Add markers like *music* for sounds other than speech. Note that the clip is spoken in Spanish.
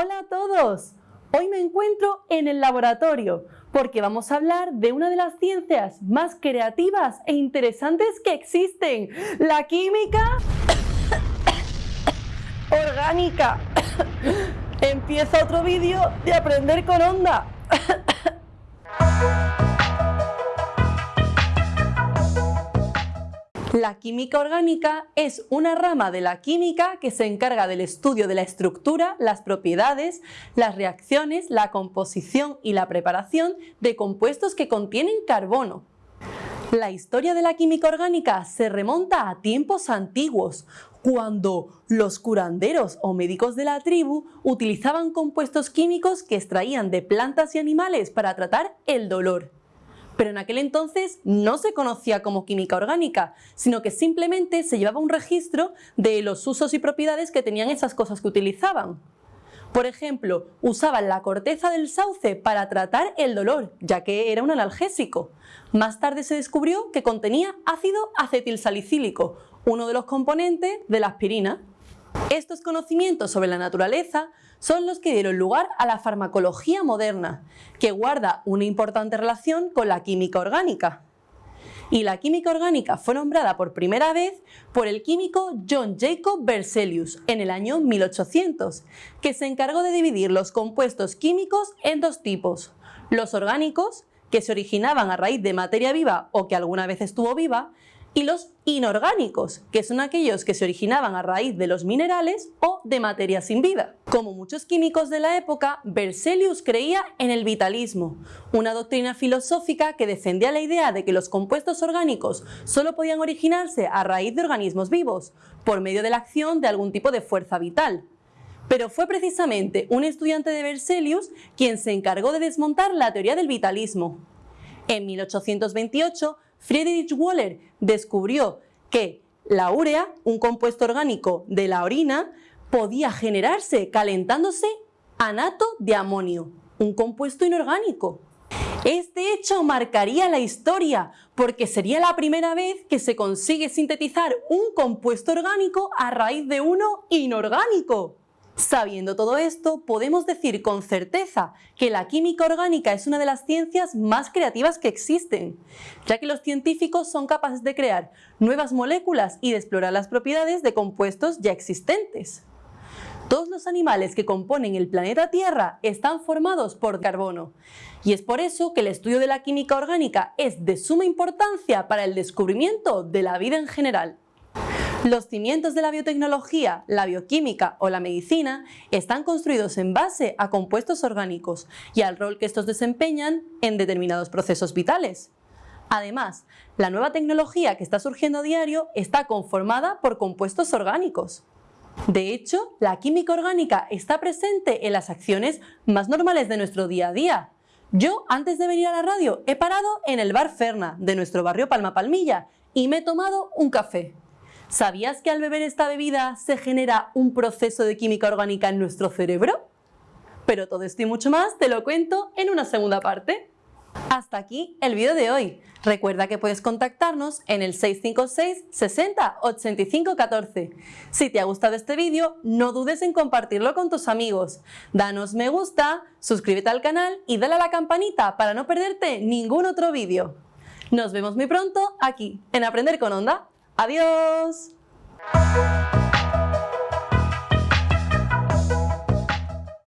Hola a todos. Hoy me encuentro en el laboratorio porque vamos a hablar de una de las ciencias más creativas e interesantes que existen, la química *coughs* orgánica. *coughs* Empieza otro vídeo de aprender con onda. *coughs* La química orgánica es una rama de la química que se encarga del estudio de la estructura, las propiedades, las reacciones, la composición y la preparación de compuestos que contienen carbono. La historia de la química orgánica se remonta a tiempos antiguos, cuando los curanderos o médicos de la tribu utilizaban compuestos químicos que extraían de plantas y animales para tratar el dolor pero en aquel entonces no se conocía como química orgánica, sino que simplemente se llevaba un registro de los usos y propiedades que tenían esas cosas que utilizaban. Por ejemplo, usaban la corteza del sauce para tratar el dolor, ya que era un analgésico. Más tarde se descubrió que contenía ácido acetilsalicílico, uno de los componentes de la aspirina. Estos conocimientos sobre la naturaleza son los que dieron lugar a la farmacología moderna, que guarda una importante relación con la química orgánica. Y la química orgánica fue nombrada por primera vez por el químico John Jacob Berzelius en el año 1800, que se encargó de dividir los compuestos químicos en dos tipos, los orgánicos, que se originaban a raíz de materia viva o que alguna vez estuvo viva, y los inorgánicos, que son aquellos que se originaban a raíz de los minerales o de materia sin vida. Como muchos químicos de la época, Berzelius creía en el vitalismo, una doctrina filosófica que defendía la idea de que los compuestos orgánicos solo podían originarse a raíz de organismos vivos, por medio de la acción de algún tipo de fuerza vital. Pero fue precisamente un estudiante de Berzelius quien se encargó de desmontar la teoría del vitalismo. En 1828, Friedrich Wöhler descubrió que la urea, un compuesto orgánico de la orina, podía generarse calentándose anato de amonio, un compuesto inorgánico. Este hecho marcaría la historia porque sería la primera vez que se consigue sintetizar un compuesto orgánico a raíz de uno inorgánico. Sabiendo todo esto, podemos decir con certeza que la química orgánica es una de las ciencias más creativas que existen, ya que los científicos son capaces de crear nuevas moléculas y de explorar las propiedades de compuestos ya existentes. Todos los animales que componen el planeta Tierra están formados por carbono, y es por eso que el estudio de la química orgánica es de suma importancia para el descubrimiento de la vida en general. Los cimientos de la biotecnología, la bioquímica o la medicina están construidos en base a compuestos orgánicos y al rol que estos desempeñan en determinados procesos vitales. Además, la nueva tecnología que está surgiendo a diario está conformada por compuestos orgánicos. De hecho, la química orgánica está presente en las acciones más normales de nuestro día a día. Yo, antes de venir a la radio, he parado en el bar Ferna de nuestro barrio Palma Palmilla y me he tomado un café. ¿Sabías que al beber esta bebida se genera un proceso de química orgánica en nuestro cerebro? Pero todo esto y mucho más te lo cuento en una segunda parte. Hasta aquí el vídeo de hoy. Recuerda que puedes contactarnos en el 656 60 85 14. Si te ha gustado este vídeo, no dudes en compartirlo con tus amigos. Danos me gusta, suscríbete al canal y dale a la campanita para no perderte ningún otro vídeo. Nos vemos muy pronto aquí en Aprender con Onda. Adiós.